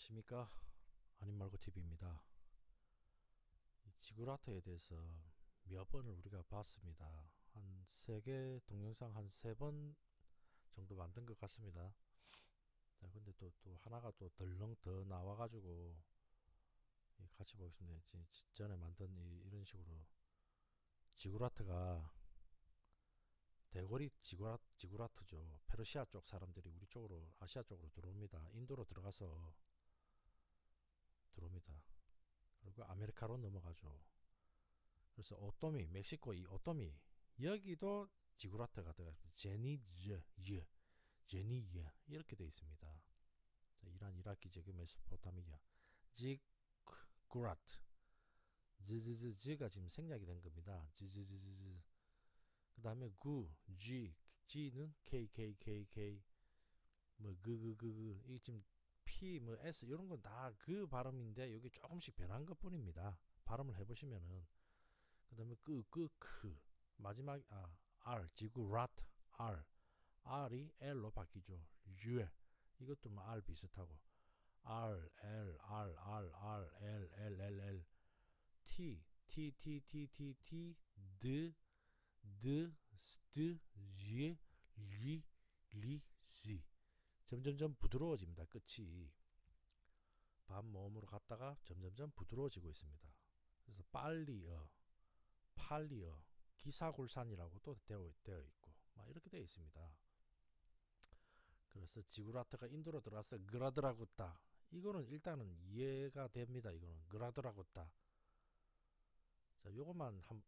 안녕하십니까? 아님말고TV입니다. 지구라트에 대해서 몇 번을 우리가 봤습니다. 한 세 개 동영상 한 세 번 정도 만든 것 같습니다. 자 근데 또, 또 하나가 또 덜렁 더 나와 가지고 같이 보겠습니다. 전에 만든 이, 이런 식으로 지구라트가 대거리 지구라, 지구라트죠. 페르시아 쪽 사람들이 우리 쪽으로 아시아 쪽으로 들어옵니다. 인도로 들어가서 들어옵니다. 그리고 아메리카로 넘어가죠. 그래서 오토미 멕시코 이 오토미 여기도 지구라트가 들어가서 제니즈 예 제니예 이렇게 되어 있습니다. 자, 이란 이라키 제그 메소포타미아 지구라트 지지지지가 지금 생략이 된 겁니다. 지지지지지 그 다음에 구, G, G는 K, K, K, K 뭐 그, 그, 그, 그 이게 지금 P, 뭐 S 이런 건 다 그 발음인데 여기 조금씩 변한 것 뿐입니다. 발음을 해보시면은. 그 다음에 끄, 끄, 크. 마지막 아 R, 지구 라트 R. R이 L로 바뀌죠. U 이것도 뭐 R 비슷하고. R, L, R, R, R, L, L, L, L. T, T, T, T, T, T, D 드, 스트, 지, 리, 리, 지 점점점 부드러워집니다. 끝이 반 모음으로 갔다가 점점점 부드러워지고 있습니다. 그래서 빨리어, 팔리어, 기사굴산이라고 또 되어, 되어 있고 막 이렇게 되어 있습니다. 그래서 지구라트가 인도로 들어와서 그라드라고따 이거는 일단은 이해가 됩니다. 이거는 그라드라고따 자 요것만 한,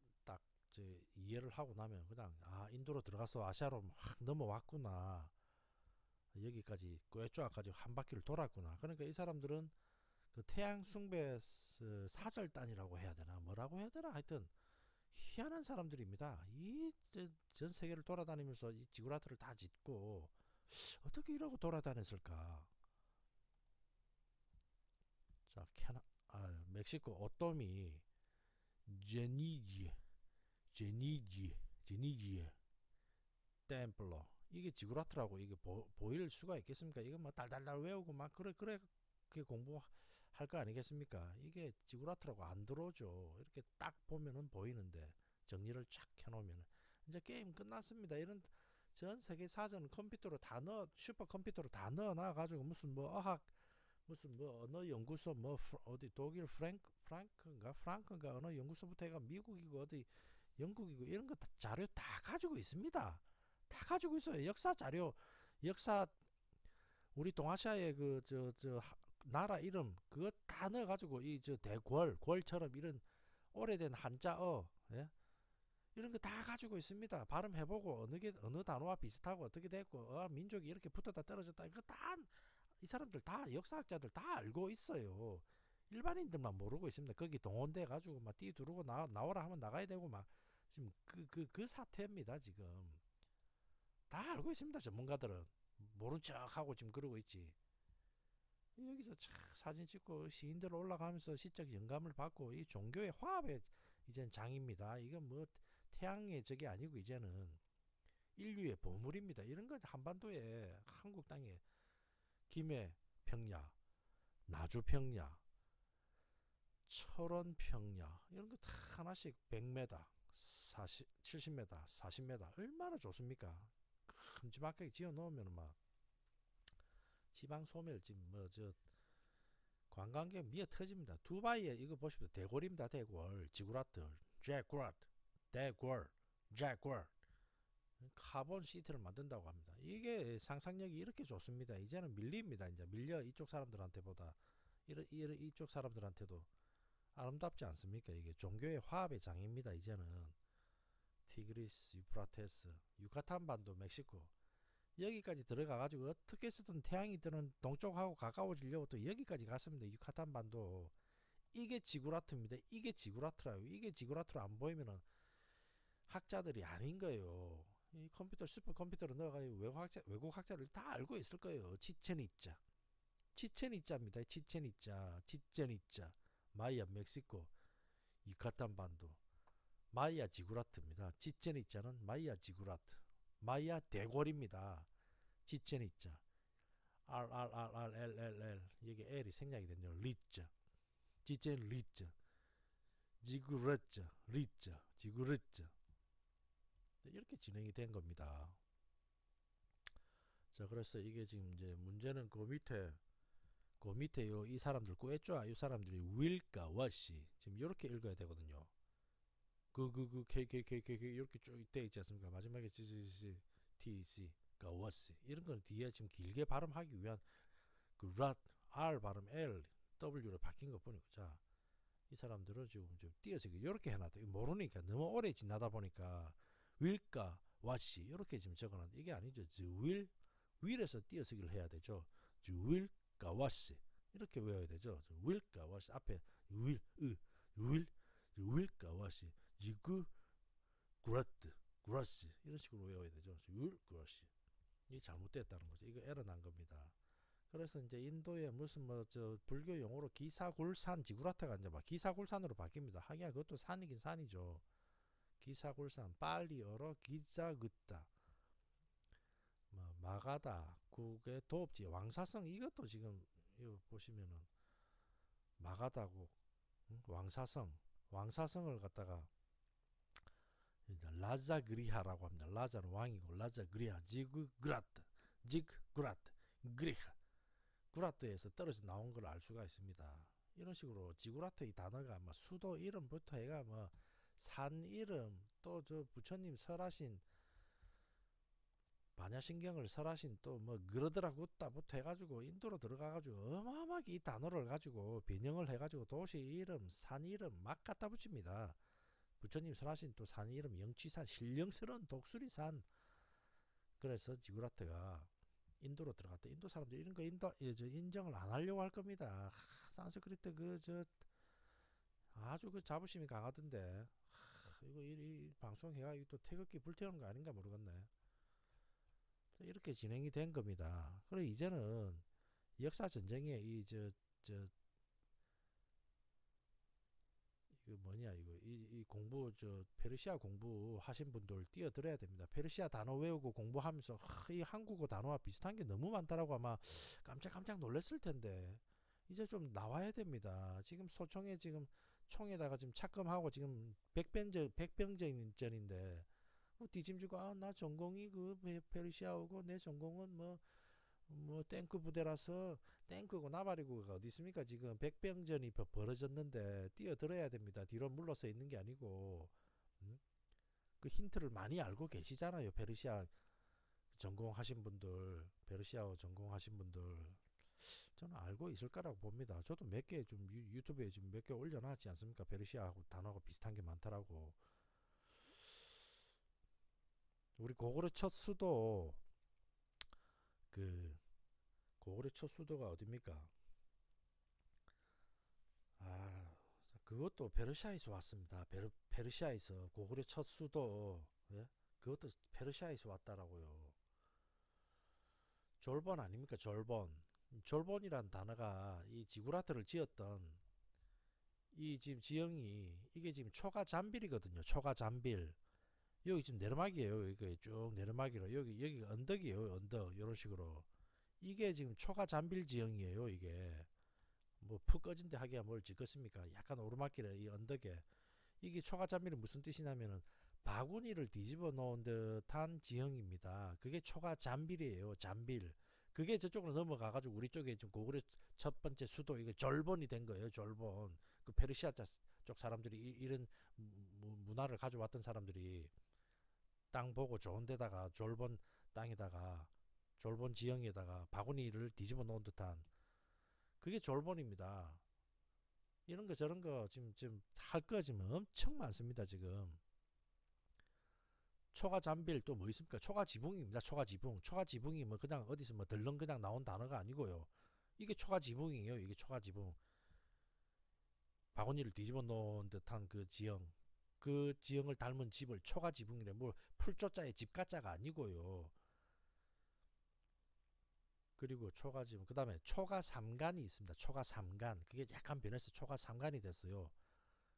이제 이해를 하고 나면 그냥 아 인도로 들어가서 아시아로 막 넘어왔구나 여기까지 꿰쪼아까지 한 바퀴를 돌았구나. 그러니까 이 사람들은 그 태양 숭배 사절단이라고 해야 되나? 뭐라고 해야 되나? 하여튼 희한한 사람들입니다. 이 전 세계를 돌아다니면서 이 지구라트를 다 짓고 어떻게 이러고 돌아다녔을까? 자 캐나 아 멕시코 오토미 제니지 제니지 제니지에 템플러 이게 지구라트라고 이게 보, 보일 수가 있겠습니까? 이거 뭐 달달달 외우고 막 그래 그래 그 공부할 거 아니겠습니까? 이게 지구라트라고 안 들어오죠. 이렇게 딱 보면은 보이는데 정리를 쫙 해놓으면 이제 게임 끝났습니다. 이런 전 세계 사전 컴퓨터로 다 넣어 슈퍼 컴퓨터로 다 넣어놔 가지고 무슨 뭐 어학 무슨 뭐 언어 연구소 뭐 어디 독일 프랭크 프랑크인가 프랑크인가 언어 연구소부터 해가 미국이고 어디 영국이고 이런 거 자료 다 가지고 있습니다. 다 가지고 있어요. 역사 자료, 역사 우리 동아시아의 그 저 저 나라 이름 그거 다 넣어 가지고 이 저 대궐 궐처럼 이런 오래된 한자어 예? 이런 거 다 가지고 있습니다. 발음해 보고 어느 게 어느 단어와 비슷하고 어떻게 됐고 어, 민족이 이렇게 붙었다 떨어졌다 이거 다 이 사람들 다 역사학자들 다 알고 있어요. 일반인들만 모르고 있습니다. 거기 동원돼 가지고 막 뛰두르고 나, 나오라 하면 나가야 되고 막 지금 그, 그, 그 사태입니다. 지금 다 알고 있습니다. 전문가들은 모른 척하고 지금 그러고 있지. 여기서 참 사진 찍고 시인들 올라가면서 시적 영감을 받고 이 종교의 화합의 이젠 장입니다. 이건 뭐 태양의 적이 아니고 이제는 인류의 보물입니다. 이런 거 한반도에 한국 땅에 김해 평야, 나주 평야, 철원 평야 이런 거 다 하나씩 100m 40, 70m 40m 얼마나 좋습니까 큼지막하게 지어 놓으면 막 지방 소멸 지금 뭐저 관광객 미어 터집니다. 두바이에 이거 보십시오. 대골입니다 대골 지구라트 제구라트 대골 제골 카본 시티를 만든다고 합니다. 이게 상상력이 이렇게 좋습니다. 이제는 밀립니다. 이제 밀려 이쪽 사람들한테 보다. 이쪽 사람들한테도 아름답지 않습니까? 이게 종교의 화합의 장입니다. 이제는 티그리스, 유프라테스, 유카탄 반도, 멕시코 여기까지 들어가 가지고 어떻게 해서든 태양이 뜨는 동쪽하고 가까워지려고 또 여기까지 갔습니다. 유카탄 반도 이게 지구라트입니다. 이게 지구라트라요. 이게 지구라트로 안 보이면은 학자들이 아닌 거예요. 이 컴퓨터 슈퍼 컴퓨터로 넣어가지고 외국 학자 외국 학자들 다 알고 있을 거예요. 치첸이자, 치첸이자입니다. 치첸이자, 치첸이자. 마이아 멕시코 유카탄 반도 마이아 지구라트입니다. 치첸이자는 마이아 지구라트. 마이아 대궐입니다. 치첸이자. R R R R L L L. 이게 L이 생략이 됐네요. 리자 지젠 리자 지구르자 리자 지구르자 이렇게 진행이 된 겁니다. 자 그래서 이게 지금 이제 문제는 그 밑에 그 밑에 요 이 사람들 꾸했죠? 이 사람들이 will과 what이 지금 이렇게 읽어야 되거든요 그 그 그 k k k k k 이렇게 쭉돼 있지 않습니까? 마지막에 g g g t c가 what이 이런 거는 뒤에 지금 길게 발음하기 위한 그 rat r 발음 l w로 바뀐 것 뿐이고. 자이 사람들은 지금 좀 띄어서 이렇게 해놨다. 모르니까 너무 오래 지나다 보니까 will과 what이 이렇게 지금 적어놨는데 이게 아니죠. the will will에서 띄어쓰기를 해야 되죠. the will 가와시 이렇게 외워야 되죠. will 가와시 앞에 will will 가와시 지구 그라트 그라시 이런 식으로 외워야 되죠. will 그라시 이게 잘못됐다는 거죠. 이거 에러 난 겁니다. 그래서 이제 인도에 무슨 뭐 저 불교 용어로 기사굴산 지구라트가 이제 막 기사굴산으로 바뀝니다. 하기야 그것도 산이긴 산이죠. 기사굴산 빨리어로 기자긋다 뭐 마가다 국의 도읍지 왕사성 이것도 지금 이거 보시면은 마가다고 응? 왕사성 왕사성을 갖다가 라자그리하라고 합니다. 라자는 왕이고 라자그리하 지그그라트 지그그라트 그리하 구라트에서 떨어져 나온 걸 알 수가 있습니다. 이런 식으로 지구라트 이 단어가 뭐 수도 이름부터 해가 뭐 산 이름 또 저 부처님 설하신 반야신경을 설하신 또 뭐 그러더라고다부터 해가지고 인도로 들어가가지고 어마어마하게 이 단어를 가지고 변형을 해가지고 도시 이름 산 이름 막 갖다 붙입니다 부처님 설하신 또 산 이름 영취산 신령스러운 독수리산 그래서 지구라트가 인도로 들어갔다. 인도 사람들 이런 거 인도 인정을 안 하려고 할 겁니다. 하, 산스크리트 그 저 아주 그 자부심이 강하던데. 하, 이거 이, 이 방송 해가 또 태극기 불태우는 거 아닌가 모르겠네. 이렇게 진행이 된 겁니다. 그리고 이제는 역사 전쟁에 이 저 저 이거 뭐냐 이거 이, 이 공부 저 페르시아 공부 하신 분들 뛰어들어야 됩니다. 페르시아 단어 외우고 공부하면서 하, 이 한국어 단어와 비슷한 게 너무 많다라고 아마 깜짝깜짝 놀랐을 텐데 이제 좀 나와야 됩니다. 지금 소총에 지금 총에다가 지금 착금하고 지금 백병전 백병전인데 뭐 뒤짐지고 아 나 전공이 그 페르시아오고 내 전공은 뭐 뭐뭐 탱크 부대라서 탱크고 나발이고가 어디 있습니까? 지금 백병전이 벌어졌는데 뛰어들어야 됩니다. 뒤로 물러서 있는 게 아니고. 음? 그 힌트를 많이 알고 계시잖아요 페르시아 전공하신 분들. 페르시아어 전공하신 분들. 저는 알고 있을 거라고 봅니다. 저도 몇 개 좀 유튜브에 지금 몇 개 올려놨지 않습니까? 페르시아하고 단어가 비슷한 게 많더라고. 우리 고구려 첫 수도 그 고구려 첫 수도가 어딥니까? 아 그것도 페르시아에서 왔습니다. 페르, 페르시아에서 고구려 첫 수도 예? 그것도 페르시아에서 왔다라고요. 졸본 아닙니까? 졸본. 졸본이란 단어가 이 지구라트를 지었던 이 지금 지형이 이게 지금 초가 잠빌이거든요. 초가 잠빌. 여기 지금 내리막이에요. 여기 쭉 내리막이로 여기 여기 언덕이에요. 언덕 이런 식으로 이게 지금 초가 잠빌 지형이에요. 이게 뭐 푹 꺼진 데 하기야 뭘 짓겠습니까? 약간 오르막길에 이 언덕에 이게 초가 잠빌은 무슨 뜻이냐면은 바구니를 뒤집어 놓은 듯한 지형입니다. 그게 초가 잠빌이에요. 잠빌. 그게 저쪽으로 넘어가 가지고 우리 쪽에 지금 고구려 첫 번째 수도 이게 졸본이 된 거예요. 졸본. 그 페르시아 쪽 사람들이 이, 런 문화를 가져왔던 사람들이 땅 보고 좋은 데다가 졸본 땅에다가 졸본 지형에다가 바구니를 뒤집어 놓은 듯한 그게 졸본입니다. 이런 거 저런 거 지금 지금 할 거 지금 엄청 많습니다. 지금 초가 잠빌 또 뭐 있습니까? 초가 지붕입니다. 초가 지붕. 초가 지붕이 뭐 그냥 어디서 뭐 덜렁 그냥 나온 단어가 아니고요. 이게 초가 지붕이에요. 이게 초가 지붕. 바구니를 뒤집어 놓은 듯한 그 지형. 그 지형을 닮은 집을 초가 지붕이래. 뭐 풀조자의 집가자가 아니고요. 그리고 초가 지붕. 그 다음에 초가 삼간이 있습니다. 초가 삼간. 그게 약간 변해서 초가 삼간이 됐어요.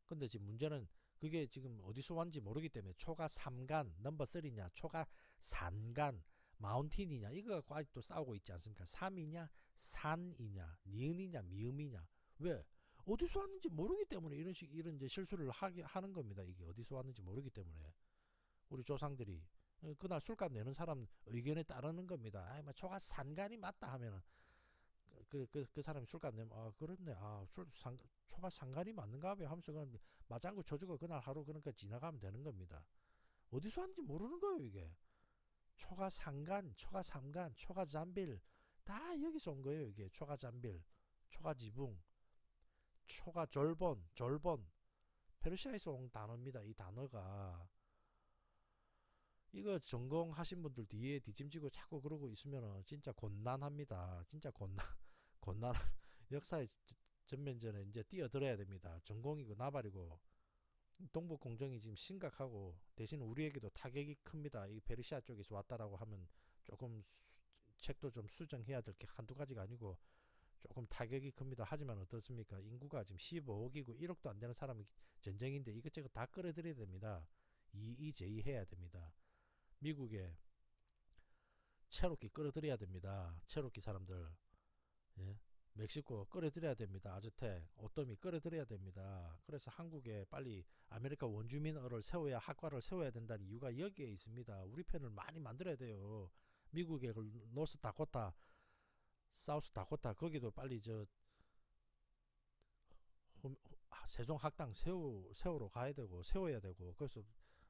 근데 지금 문제는 그게 지금 어디서 왔는지 모르기 때문에 초가 삼간 넘버 3냐 초가 산간 마운틴이냐 이거 갖고 아직도 싸우고 있지 않습니까? 삼이냐 산이냐 니은이냐 미음이냐 왜 어디서 왔는지 모르기 때문에 이런 식 이런 이제 실수를 하게 하는 겁니다. 이게 어디서 왔는지 모르기 때문에 우리 조상들이 어, 그날 술값 내는 사람 의견에 따르는 겁니다. 아이 뭐 초가 산간이 맞다 하면은 그 그 그 사람이 술값 내면 아 그렇네 아술 초가 상간이 맞는가 봐 하면서 그냥 맞장구 쳐주고 그날 하루 그러니까 지나가면 되는 겁니다. 어디서 왔는지 모르는 거예요 이게 초가 상간 초가 삼간 초가 잠빌 다 여기서 온 거예요 이게 초가 잠빌 초가 지붕 초가 졸본 졸본 페르시아에서 온 단어입니다 이 단어가. 이거 전공하신 분들 뒤에 뒤짐지고 자꾸 그러고 있으면 진짜 곤란합니다. 진짜 곤란 곤란 역사의 전면전에 이제 뛰어들어야 됩니다. 전공이고 나발이고. 동북 공정이 지금 심각하고 대신 우리에게도 타격이 큽니다. 이 페르시아 쪽에서 왔다라고 하면 조금 수, 책도 좀 수정해야 될 게 한두 가지가 아니고 조금 타격이 큽니다. 하지만 어떻습니까? 인구가 지금 15억이고 1억도 안 되는 사람이 전쟁인데 이것저것 다 끌어들여야 됩니다. 이의제기 해야 됩니다. 미국에 체로키 끌어들여야 됩니다. 체로키 사람들. 예? 멕시코 끌어들여야 됩니다. 아즈텍, 오토미 끌어들여야 됩니다. 그래서 한국에 빨리 아메리카 원주민어를 세워야 학과를 세워야 된다는 이유가 여기에 있습니다. 우리 편을 많이 만들어야 돼요. 미국의 그 노스 다코타, 사우스 다코타 거기도 빨리 저 아, 세종 학당 세우 세우러 가야 되고 세워야 되고 그래서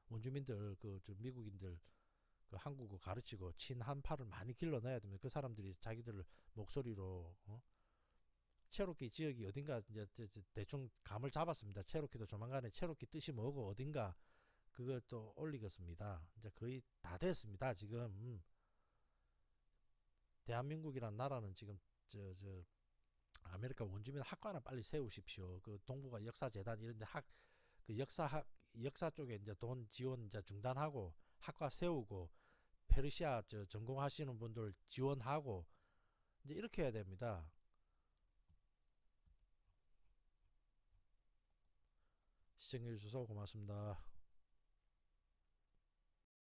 원주민들 그 미국인들 그 한국어 가르치고 친한파를 많이 길러내야 됩니다. 그 사람들이 자기들 목소리로 어? 체로키 지역이 어딘가 이제 대충 감을 잡았습니다. 체로키도 조만간에 체로키 뜻이 뭐고 어딘가 그것도 올리겠습니다. 이제 거의 다 됐습니다. 지금 대한민국이란 나라는 지금 저 저 아메리카 원주민 학과나 빨리 세우십시오. 그 동북아 역사재단 이런 데 학 그 역사 학 역사 쪽에 이제 돈 지원 이제 중단하고 학과 세우고 페르시아 저 전공하시는 분들 지원하고 이제 이렇게 해야 됩니다. 시청해주셔서 고맙습니다.